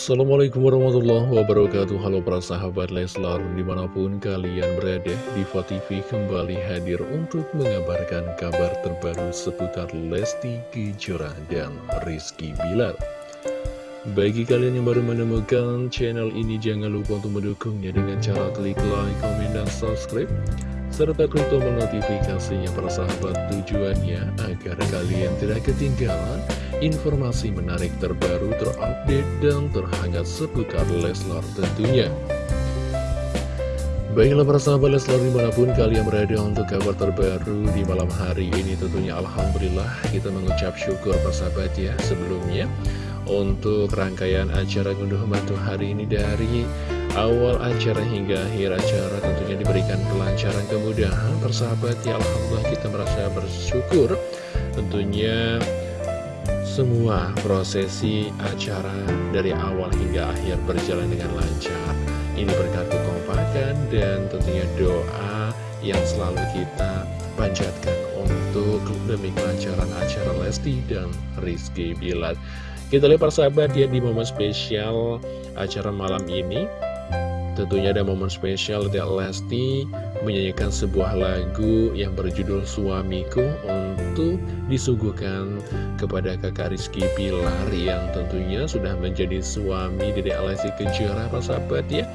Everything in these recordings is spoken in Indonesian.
Assalamualaikum warahmatullahi wabarakatuh. Halo para sahabat Leslar Di mana pun kalian berada Diva TV kembali hadir untuk mengabarkan kabar terbaru seputar Lesti Kejora dan Rizky Bilar. Bagi kalian yang baru menemukan channel ini Jangan lupa untuk mendukungnya dengan cara klik like, komen, dan subscribe serta klik tombol notifikasinya para sahabat tujuannya agar kalian tidak ketinggalan informasi menarik terbaru terupdate dan terhangat seputar Leslar tentunya. Baiklah para sahabat Leslar di mana pun kalian berada untuk kabar terbaru di malam hari ini tentunya Alhamdulillah kita mengucap syukur para sahabat ya sebelumnya. Untuk rangkaian acara ngunduh batu hari ini dari awal acara hingga akhir acara tentunya diberikan kelancaran kemudahan. Persahabat ya Alhamdulillah kita merasa bersyukur. Tentunya semua prosesi acara dari awal hingga akhir berjalan dengan lancar. Ini berkat kekompakan dan tentunya doa yang selalu kita panjatkan untuk demi kelancaran acara Lesti dan Rizky Bilar kita lihat persahabat ya di momen spesial acara malam ini Tentunya ada momen spesial dari Lesti menyanyikan sebuah lagu yang berjudul Suamiku untuk disuguhkan kepada kakak Rizky Pilar yang tentunya sudah menjadi suami Dedek Lesti Kejora persahabat ya.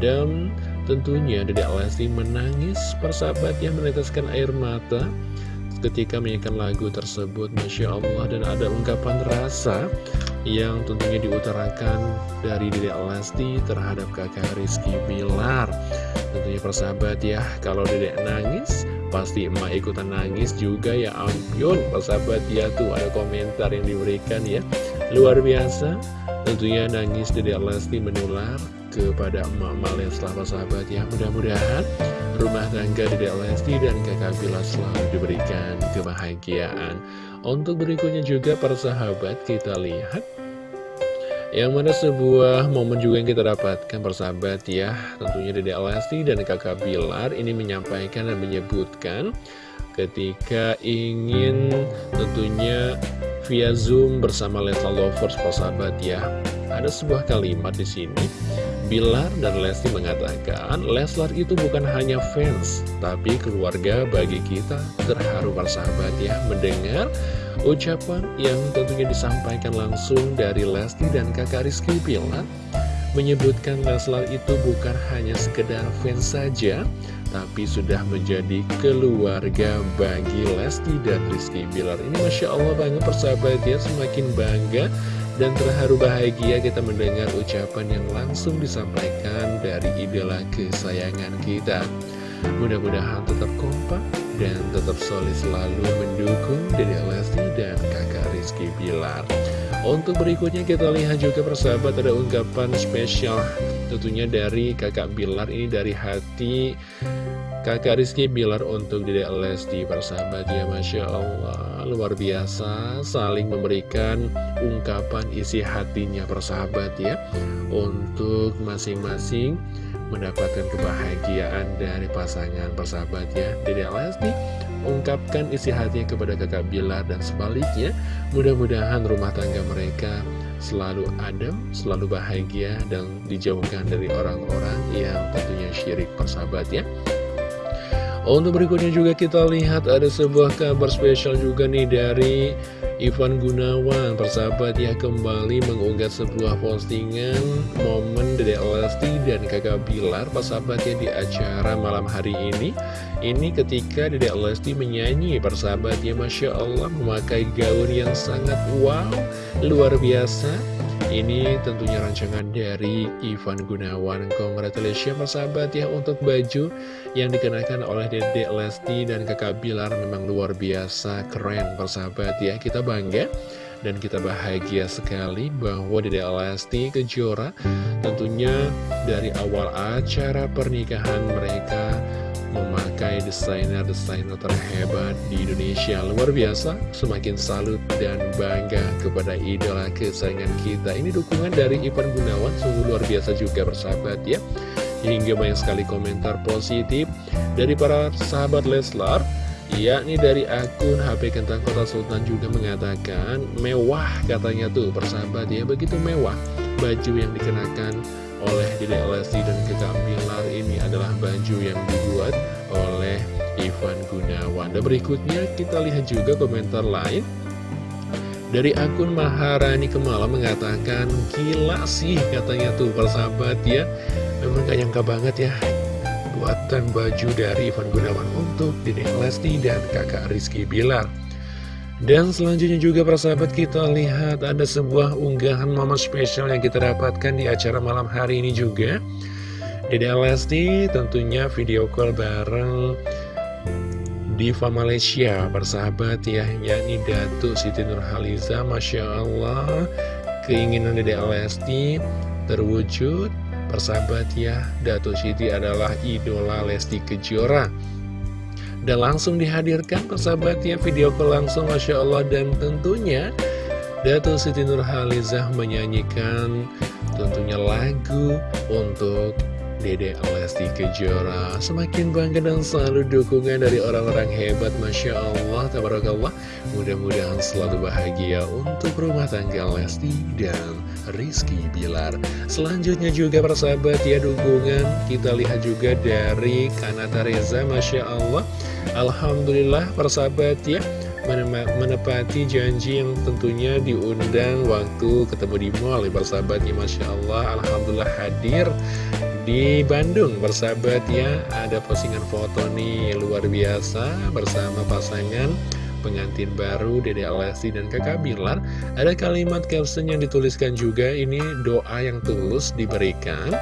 Dan tentunya Dedek Lesti menangis persahabat yang meneteskan air mata ketika menyanyikan lagu tersebut Masya Allah dan ada ungkapan rasa yang tentunya diutarakan dari Dedek Lesti terhadap kakak Rizky Bilar. Tentunya persahabat ya kalau Dedek nangis pasti emak ikutan nangis juga ya ampun. Persahabat ya tuh ada komentar yang diberikan ya. Luar biasa tentunya nangis Dedek Lesti menular kepada emak-emak Leslar persahabat ya. Mudah-mudahan rumah tangga Dedek Lesti dan kakak Bilar selalu diberikan kebahagiaan untuk berikutnya juga para sahabat kita lihat. Yang mana sebuah momen juga yang kita dapatkan persahabat ya. Tentunya Dede Lesti dan kakak Bilar ini menyampaikan dan menyebutkan Ketika ingin tentunya via Zoom bersama Leslar Lovers persahabat ya. Ada sebuah kalimat di sini Bilar dan Lesti mengatakan Leslar itu bukan hanya fans Tapi keluarga bagi kita. Terharu persahabat ya Mendengar ucapan yang tentunya disampaikan langsung dari Lesti dan kakak Rizky Bilar Menyebutkan Leslar itu bukan hanya sekedar fans saja Tapi sudah menjadi keluarga bagi Lesti dan Rizky Bilar Ini Masya Allah banget persahabat ya Semakin bangga dan terharu bahagia kita mendengar ucapan yang langsung disampaikan dari idola kesayangan kita. Mudah-mudahan tetap kompak dan tetap solid selalu mendukung Dede Lesti dan kakak Rizky Bilar. Untuk berikutnya kita lihat juga persahabat ada ungkapan spesial tentunya dari kakak Bilar. Ini dari hati kakak Rizky Bilar untuk Dede Lesti persahabat. Ya Masya Allah luar biasa saling memberikan ungkapan isi hatinya persahabat ya. Untuk masing-masing mendapatkan kebahagiaan dari pasangan persahabat ya. Dede Lesti ungkapkan isi hatinya kepada kakak Bilar dan sebaliknya mudah-mudahan rumah tangga mereka selalu adem, selalu bahagia dan dijauhkan dari orang-orang yang tentunya syirik persahabat ya untuk berikutnya juga kita lihat ada sebuah kabar spesial juga nih dari Ivan Gunawan Persahabat ya kembali mengunggah sebuah postingan momen Dede Lesti dan kakak Bilar Persahabat ya di acara malam hari ini. Ini ketika Dede Lesti menyanyi Persahabat ya Masya Allah memakai gaun yang sangat wow Luar biasa ini tentunya rancangan dari Ivan Gunawan. Congratulations persahabat ya untuk baju yang dikenakan oleh Dedek Lesti dan kakak Bilar. Memang luar biasa keren persahabat ya. Kita bangga dan kita bahagia sekali bahwa Dedek Lesti Kejora tentunya dari awal acara pernikahan mereka desainer-desainer terhebat di Indonesia. Luar biasa, semakin salut dan bangga kepada idola kesayangan kita. Ini dukungan dari Ivan Gunawan, sungguh luar biasa juga bersahabat ya. Hingga banyak sekali komentar positif dari para sahabat Leslar yakni dari akun HP Kentang Kota Sultan juga mengatakan mewah katanya tuh persahabat ya. Begitu mewah baju yang dikenakan oleh Dede Lesti dan Kakak Bilar ini adalah baju yang Ivan Gunawan. Dan berikutnya kita lihat juga komentar lain. Dari akun Maharani Kemala mengatakan Gila sih katanya tuh persahabat ya. Memang gak nyangka banget ya Buatan baju dari Ivan Gunawan untuk Dede Lesti dan kakak Rizky Bilar. Dan selanjutnya juga persahabat kita lihat ada sebuah unggahan momen spesial yang kita dapatkan di acara malam hari ini juga. Dede Lesti tentunya video call bareng Diva Malaysia persahabat ya yakni Datuk Siti Nurhaliza Masya Allah. Keinginan Dede Lesti terwujud. Persahabat ya Datuk Siti adalah idola Lesti Kejora. Dan langsung dihadirkan persahabatnya video call langsung Masya Allah. Dan tentunya Dato Siti Nurhalizah menyanyikan tentunya lagu untuk Dede Lesti Kejora Semakin bangga dan selalu dukungan dari orang-orang hebat Masya Allah Tabarakallah. Mudah-mudahan selalu bahagia untuk rumah tangga Lesti dan Rizky Bilar. Selanjutnya juga persahabat ya dukungan Kita lihat juga dari Kanata Reza Masya Allah. Alhamdulillah persahabat ya menepati janji yang tentunya diundang waktu ketemu di mall ya persahabatnya Masya Allah. Alhamdulillah hadir di Bandung bersahabat ya ada postingan foto nih luar biasa bersama pasangan pengantin baru Dede Alessi dan kakak Bilar. Ada kalimat caption yang dituliskan juga ini doa yang tulus diberikan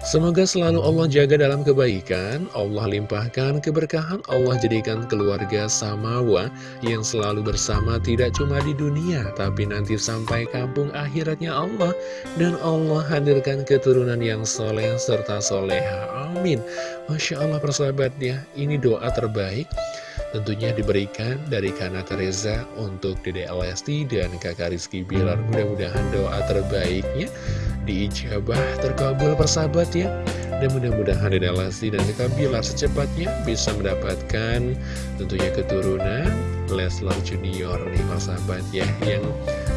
Semoga selalu Allah jaga dalam kebaikan, Allah limpahkan keberkahan, Allah jadikan keluarga samawa yang selalu bersama tidak cuma di dunia, tapi nanti sampai kampung akhiratnya Allah. Dan Allah hadirkan keturunan yang soleh serta soleha. Amin. Masya Allah persahabatnya, ini doa terbaik tentunya diberikan dari Kanata Reza untuk Dede Lesti dan kakak Rizky Bilar. Mudah-mudahan doa terbaiknya diijabah terkabul persahabat ya. Dan mudah-mudahan Dede Lesti dan Kakak Bilar secepatnya bisa mendapatkan tentunya keturunan Leslar Junior nih persahabat ya yang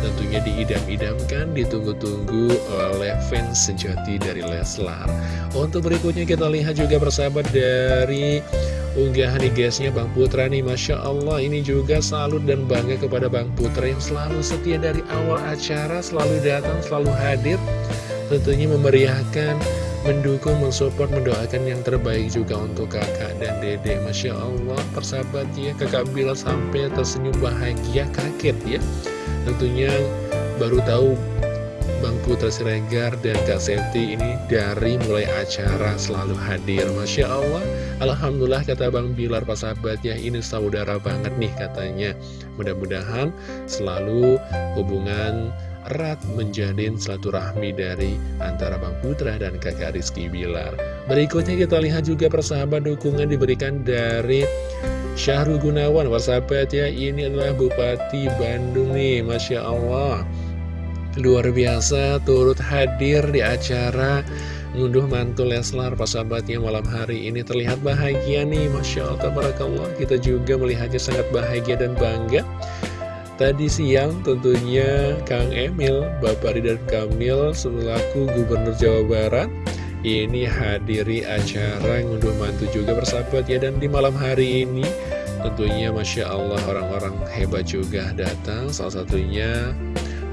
tentunya diidam-idamkan ditunggu-tunggu oleh fans sejati dari Leslar untuk berikutnya kita lihat juga persahabat dari unggahan nih guysnya Bang Putra nih Masya Allah ini juga salut dan bangga kepada Bang Putra yang selalu setia dari awal acara selalu datang selalu hadir tentunya memeriahkan mendukung, mensupport, mendoakan yang terbaik juga untuk kakak dan dede Masya Allah persahabat ya kakak Bila sampai tersenyum bahagia kaget ya. Tentunya baru tahu Bang Putra Siregar dan Kak Septi ini dari mulai acara selalu hadir. Masya Allah Alhamdulillah kata Bang Bilar sahabat ya ini saudara banget nih katanya. Mudah-mudahan selalu hubungan erat menjadi rahmi dari antara Bang Putra dan kakak Rizky Bilar. Berikutnya kita lihat juga persahabat dukungan diberikan dari Syahrul Gunawan. Persahabat ya, ini adalah Bupati Bandung nih, Masya Allah. Luar biasa turut hadir di acara ngunduh mantul Leslar persahabatnya malam hari ini terlihat bahagia nih Masya Allah, Tabarakallah kita juga melihatnya sangat bahagia dan bangga Tadi siang tentunya Kang Emil, Bapak Ridwan Kamil selaku Gubernur Jawa Barat ini hadiri acara ngunduh mantu juga bersahabat ya dan di malam hari ini tentunya Masya Allah orang-orang hebat juga datang. Salah satunya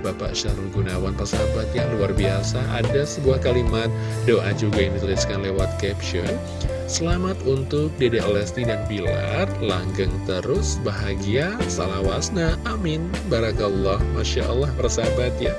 Bapak Syarul Gunawan persahabat yang luar biasa. Ada sebuah kalimat doa juga yang dituliskan lewat caption Selamat untuk Dede Lesti dan Bilar. Langgeng terus, bahagia, salawasna, amin. Barakallah, Masya Allah persahabat ya.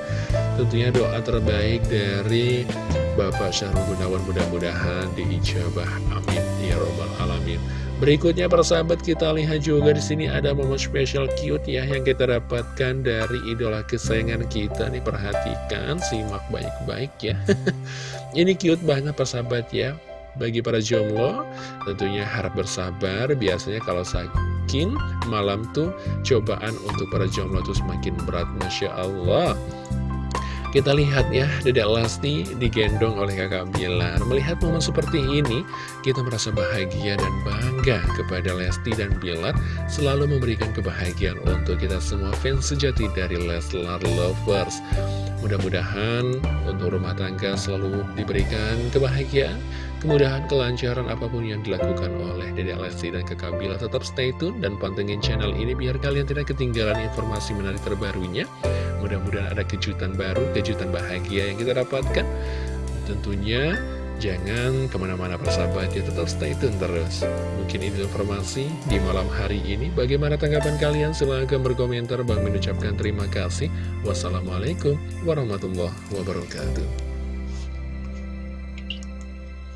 Tentunya doa terbaik dari Bapak Syahrul Gunawan mudah-mudahan diijabah Amin. Ya Robbal Alamin. Berikutnya persahabat kita lihat juga di sini ada momen spesial cute ya Yang kita dapatkan dari idola kesayangan kita nih. Perhatikan, simak baik-baik ya. Ini cute banget persahabat ya bagi para jomblo, tentunya harap bersabar. Biasanya kalau saking malam tuh cobaan untuk para jomblo tuh semakin berat. Masya Allah. Kita lihat ya, Dedek Lesti digendong oleh kakak Bilar. Melihat momen seperti ini, kita merasa bahagia dan bangga kepada Lesti dan Bilar selalu memberikan kebahagiaan untuk kita semua fans sejati dari Leslar Lovers. Mudah-mudahan untuk rumah tangga selalu diberikan kebahagiaan, kemudahan, kelancaran apa pun yang dilakukan oleh Dedek Lesti dan kakak Bila. Tetap stay tune dan pantengin channel ini biar kalian tidak ketinggalan informasi menarik terbarunya. Mudah-mudahan ada kejutan baru, kejutan bahagia yang kita dapatkan. Tentunya Jangan ke mana-mana persahabat ya tetap stay tune terus. Mungkin ini informasi di malam hari ini. Bagaimana tanggapan kalian? Silahkan berkomentar. Bang mengucapkan terima kasih. Wassalamualaikum warahmatullahi wabarakatuh